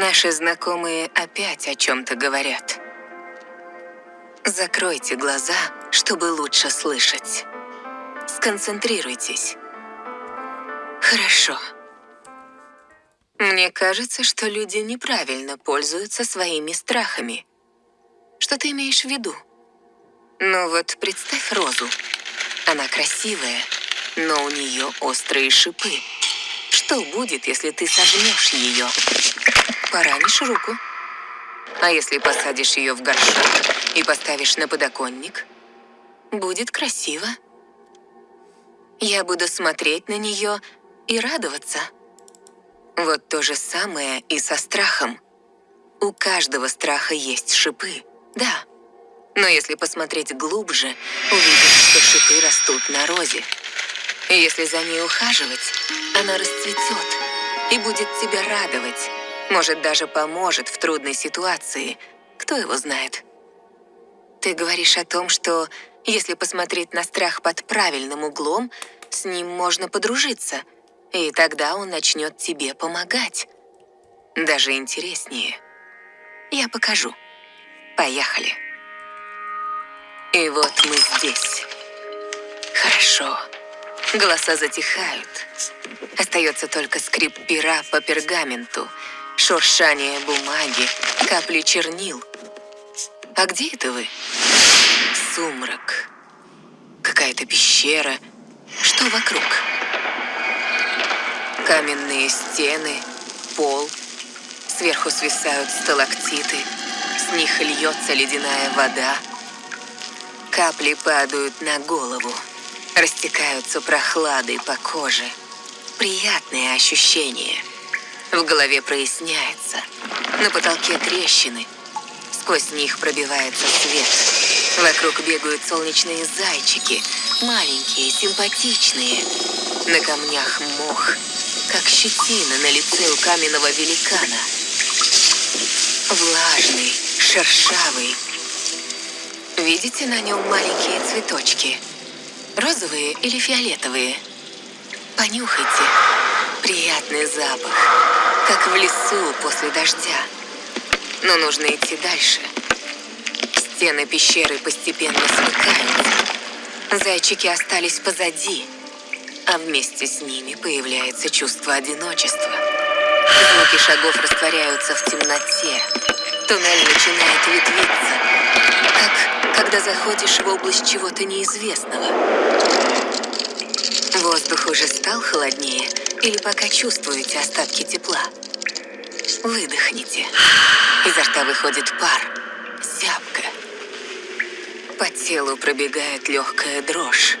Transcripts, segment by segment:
Наши знакомые опять о чем-то говорят. Закройте глаза, чтобы лучше слышать. Сконцентрируйтесь. Хорошо. Мне кажется, что люди неправильно пользуются своими страхами. Что ты имеешь в виду? Ну вот представь розу. Она красивая, но у нее острые шипы. Что будет, если ты сожмешь ее? Поранишь руку. А если посадишь ее в горшок и поставишь на подоконник? Будет красиво. Я буду смотреть на нее и радоваться. Вот то же самое и со страхом. У каждого страха есть шипы, да. Но если посмотреть глубже, увидишь, что шипы растут на розе. Если за ней ухаживать, она расцветет и будет тебя радовать. Может, даже поможет в трудной ситуации. Кто его знает? Ты говоришь о том, что если посмотреть на страх под правильным углом, с ним можно подружиться, и тогда он начнет тебе помогать. Даже интереснее. Я покажу. Поехали. И вот мы здесь. Хорошо. Голоса затихают. Остается только скрип пера по пергаменту, шуршание бумаги, капли чернил. А где это вы? Сумрак. Какая-то пещера. Что вокруг? Каменные стены, пол. Сверху свисают сталактиты. С них льется ледяная вода. Капли падают на голову растекаются прохладой по коже. Приятные ощущения. В голове проясняется. На потолке трещины. Сквозь них пробивается свет. Вокруг бегают солнечные зайчики. Маленькие, симпатичные. На камнях мох, как щетина на лице у каменного великана. Влажный, шершавый. Видите на нем маленькие цветочки? Розовые или фиолетовые? Понюхайте. Приятный запах, как в лесу после дождя. Но нужно идти дальше. Стены пещеры постепенно смыкаются. Зайчики остались позади, а вместе с ними появляется чувство одиночества. Звуки шагов растворяются в темноте. Туннель начинает ветвиться, как когда заходишь в область чего-то неизвестного. Воздух уже стал холоднее или пока чувствуете остатки тепла? Выдохните. Изо рта выходит пар, зябко. По телу пробегает легкая дрожь.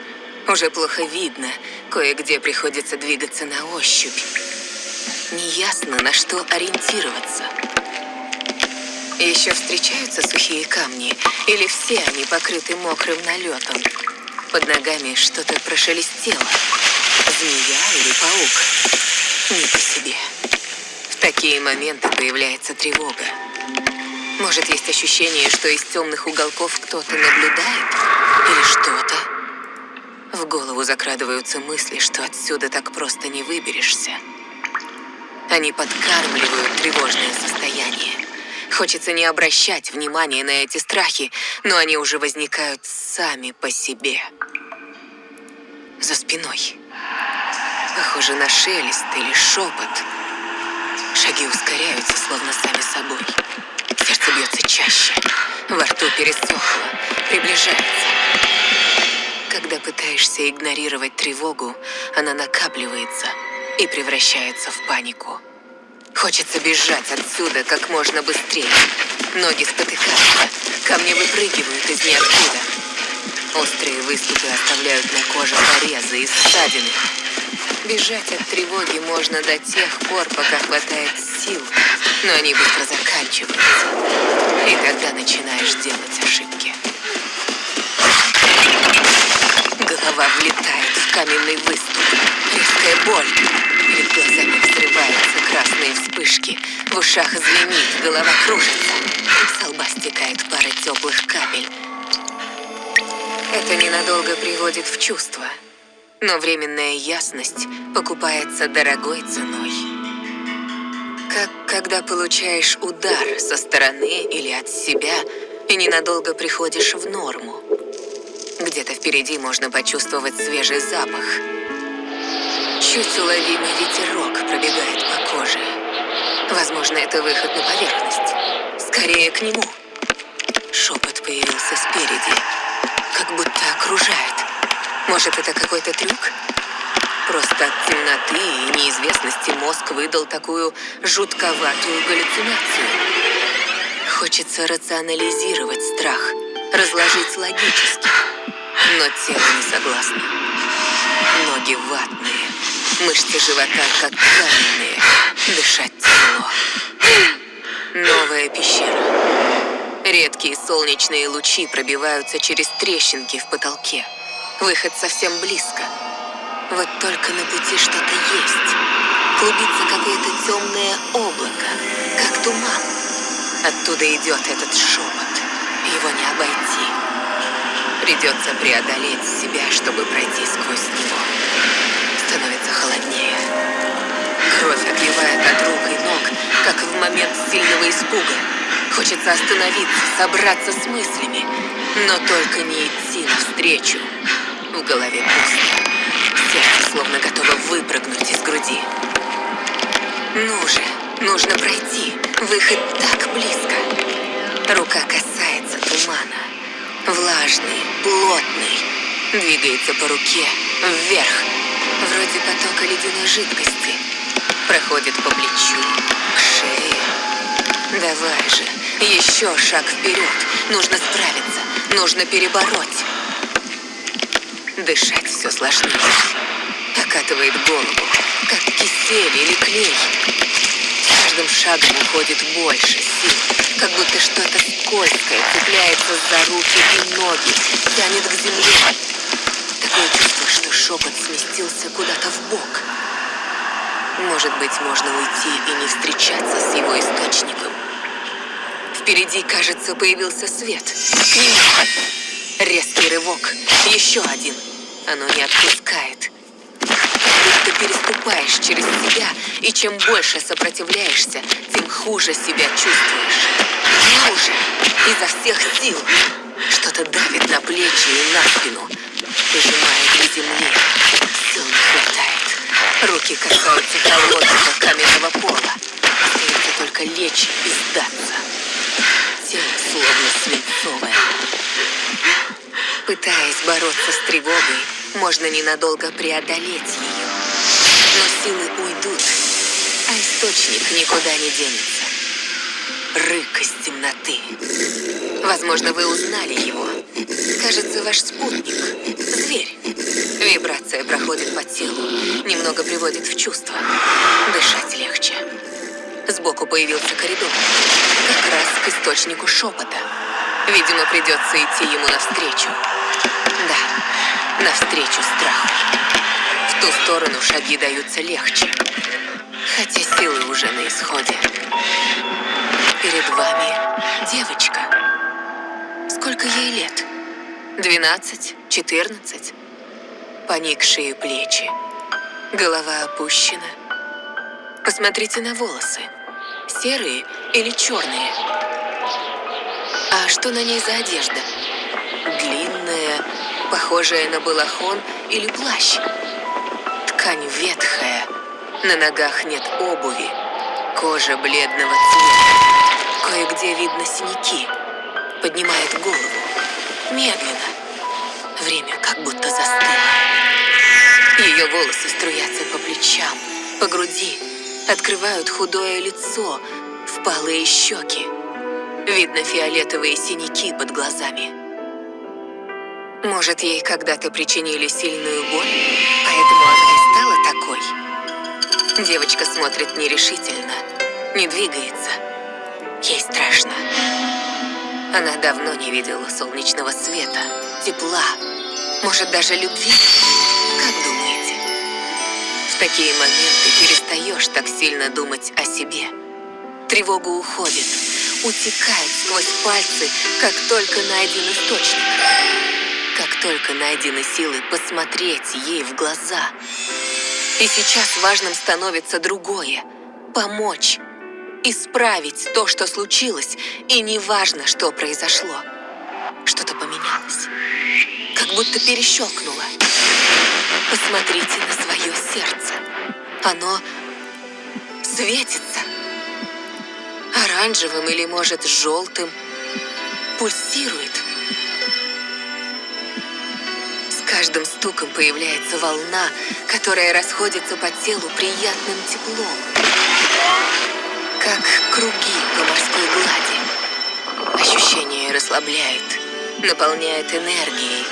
Уже плохо видно, кое-где приходится двигаться на ощупь. Неясно, на что ориентироваться. Еще встречаются сухие камни, или все они покрыты мокрым налетом? Под ногами что-то прошелестело. Змея или паук? Не по себе. В такие моменты появляется тревога. Может, есть ощущение, что из темных уголков кто-то наблюдает? Или что-то? В голову закрадываются мысли, что отсюда так просто не выберешься. Они подкармливают тревожное состояние. Хочется не обращать внимания на эти страхи, но они уже возникают сами по себе. За спиной. Похоже на шелест или шепот. Шаги ускоряются, словно сами собой. Сердце бьется чаще. Во рту пересохло. Приближается. Когда пытаешься игнорировать тревогу, она накапливается и превращается в панику. Хочется бежать отсюда как можно быстрее. Ноги спотыкаются, камни выпрыгивают из ниоткуда. Острые выступы оставляют на коже порезы и ссадины. Бежать от тревоги можно до тех пор, пока хватает сил, но они быстро заканчиваются. И тогда начинаешь делать ошибки. Голова влетает в каменный выступ. Резкая боль. Перед глазами взрываются красные вспышки. В ушах звенит, голова кружится. С лба стекает пара теплых капель. Это ненадолго приводит в чувство. Но временная ясность покупается дорогой ценой. Как когда получаешь удар со стороны или от себя и ненадолго приходишь в норму. Где-то впереди можно почувствовать свежий запах. Чуть уловимый ветерок пробегает по коже. Возможно, это выход на поверхность. Скорее к нему. Шепот появился спереди, как будто окружает. Может, это какой-то трюк? Просто от темноты и неизвестности мозг выдал такую жутковатую галлюцинацию. Хочется рационализировать страх, разложить логически. Но тело не согласно. Ноги ватные, мышцы живота как каменные, дышать тяжело. Новая пещера. Редкие солнечные лучи пробиваются через трещинки в потолке. Выход совсем близко. Вот только на пути что-то есть. Клубится какое-то темное облако, как туман. Оттуда идет этот шепот. Его не обойти. Придется преодолеть себя, чтобы пройти сквозь него. Становится холоднее. Кровь отливает от рук и ног, как в момент сильного испуга. Хочется остановиться, собраться с мыслями, но только не идти навстречу. В голове пусто. Сердце словно готово выпрыгнуть из груди. Ну же, нужно пройти. Выход так близко. Рука касается тумана. Влажный, плотный. Двигается по руке, вверх. Вроде потока ледяной жидкости. Проходит по плечу, к шее. Давай же, еще шаг вперед. Нужно справиться, нужно перебороть. Дышать все сложнее. Окатывает голову, как кисель или клей. С каждым шагом уходит больше сил, как будто что-то скользкое цепляется за руки и ноги, тянет к земле. Такое чувство, что шепот сместился куда-то в бок. Может быть, можно уйти и не встречаться с его источником. Впереди, кажется, появился свет. К нему. Резкий рывок. Еще один. Оно не отпускает. Ты переступаешь через себя, и чем больше сопротивляешься, тем хуже себя чувствуешь. Хуже. Изо всех сил. Что-то давит на плечи и на спину. Прижимает к земле. Сил не хватает. Руки касаются холодного каменного пола. Остается только лечь и сдаться. Тело словно свинцовое. Пытаясь бороться с тревогой, можно ненадолго преодолеть ее. Но силы уйдут, а источник никуда не денется. Рык из темноты. Возможно, вы узнали его. Кажется, ваш спутник. Зверь. Вибрация проходит по телу, немного приводит в чувство. Дышать легче. Сбоку появился коридор. Как раз к источнику шепота. Видимо, придется идти ему навстречу. Да, навстречу страху. В ту сторону шаги даются легче. Хотя силы уже на исходе. Перед вами девочка. Сколько ей лет? Двенадцать? Четырнадцать? Поникшие плечи. Голова опущена. Посмотрите на волосы. Серые или черные? А что на ней за одежда? Длинная, похожая на балахон или плащ. Ткань ветхая, на ногах нет обуви, кожа бледного цвета. Кое-где видно синяки. Поднимает голову. Медленно. Время как будто застыло. Ее волосы струятся по плечам, по груди, открывают худое лицо, впалые щеки. Видно фиолетовые синяки под глазами. Может, ей когда-то причинили сильную боль, поэтому она и стала такой. Девочка смотрит нерешительно, не двигается. Ей страшно. Она давно не видела солнечного света, тепла, может, даже любви. Как думаете? В такие моменты перестаешь так сильно думать о себе. Тревога уходит, утекает сквозь пальцы, как только найден источник. Как только найдены силы посмотреть ей в глаза. И сейчас важным становится другое – помочь, исправить то, что случилось, и неважно, что произошло. Что-то поменялось, как будто перещелкнуло. Посмотрите на свое сердце. Оно светится. Оранжевым или, может, желтым. Пульсирует. С каждым стуком появляется волна, которая расходится по телу приятным теплом. Как круги по морской глади. Ощущение расслабляет, наполняет энергией,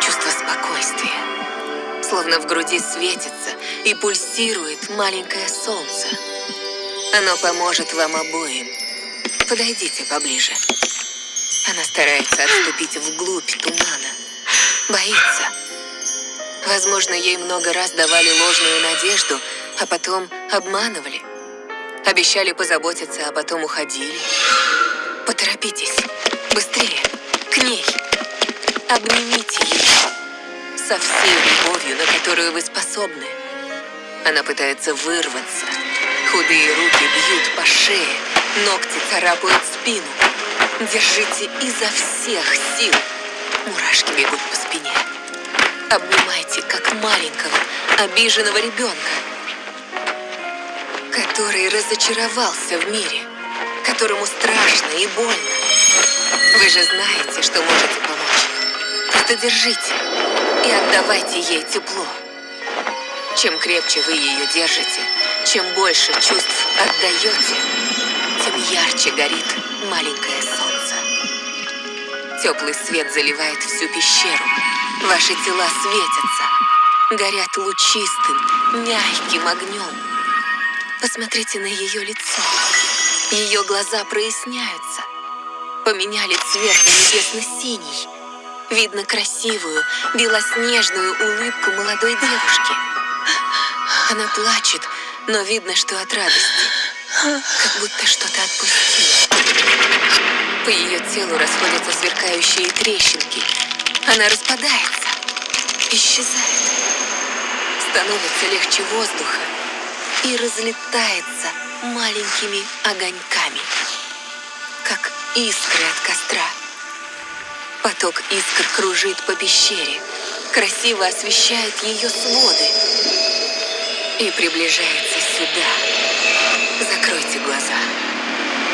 чувство спокойствия. Словно в груди светится и пульсирует маленькое солнце. Оно поможет вам обоим. Подойдите поближе. Она старается отступить вглубь тумана. Боится. Возможно, ей много раз давали ложную надежду, а потом обманывали. Обещали позаботиться, а потом уходили. Поторопитесь. Быстрее. К ней. Обнимите ее. Со всей любовью, на которую вы способны. Она пытается вырваться. Худые руки бьют по шее, ногти царапают спину. Держите изо всех сил. Мурашки бегут по спине. Обнимайте, как маленького, обиженного ребенка, который разочаровался в мире, которому страшно и больно. Вы же знаете, что можете помочь. Просто держите и отдавайте ей тепло. Чем крепче вы ее держите, чем больше чувств отдаете, тем ярче горит маленькое солнце. Теплый свет заливает всю пещеру. Ваши тела светятся, горят лучистым, мягким огнем. Посмотрите на ее лицо. Ее глаза проясняются. Поменяли цвет на небесно-синий. Видно красивую, белоснежную улыбку молодой девушки. Она плачет, но видно, что от радости. Как будто что-то отпустила. По ее телу расходятся сверкающие трещинки. Она распадается, исчезает. Становится легче воздуха и разлетается маленькими огоньками, как искры от костра. Поток искр кружит по пещере, красиво освещает ее своды и приближается сюда. Закройте глаза.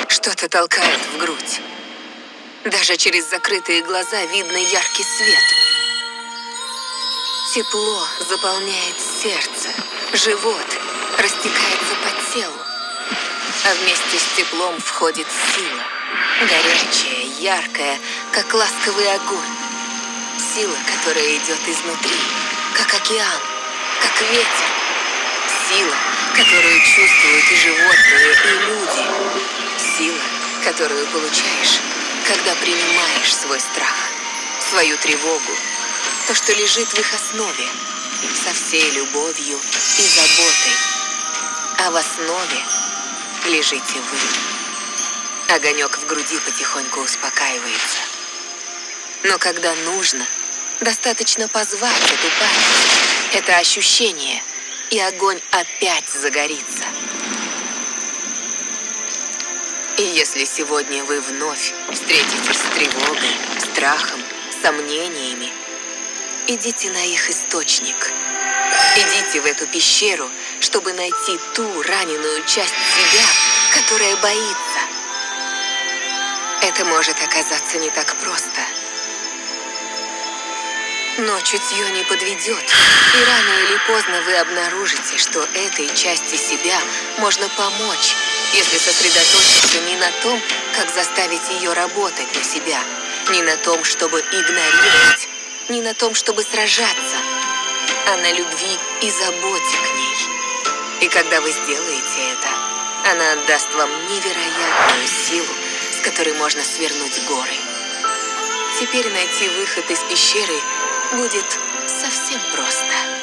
Что-то толкает в грудь. Даже через закрытые глаза видно яркий свет. Тепло заполняет сердце, живот, растекается по телу. А вместе с теплом входит сила. Горячая, яркая, как ласковый огонь. Сила, которая идет изнутри, как океан, как ветер. Сила, которую чувствуют и животные, и люди. Сила, которую получаешь, когда принимаешь свой страх, свою тревогу, то, что лежит в их основе, со всей любовью и заботой. А в основе лежите вы. Огонек в груди потихоньку успокаивается. Но когда нужно, достаточно позвать эту память, это ощущение – и огонь опять загорится. И если сегодня вы вновь встретитесь с тревогой, страхом, сомнениями, идите на их источник. Идите в эту пещеру, чтобы найти ту раненую часть себя, которая боится. Это может оказаться не так просто – но чутье не подведет, и рано или поздно вы обнаружите, что этой части себя можно помочь, если сосредоточиться не на том, как заставить ее работать на себя, не на том, чтобы игнорировать, не на том, чтобы сражаться, а на любви и заботе к ней. И когда вы сделаете это, она отдаст вам невероятную силу, с которой можно свернуть горы. Теперь найти выход из пещеры – будет совсем просто.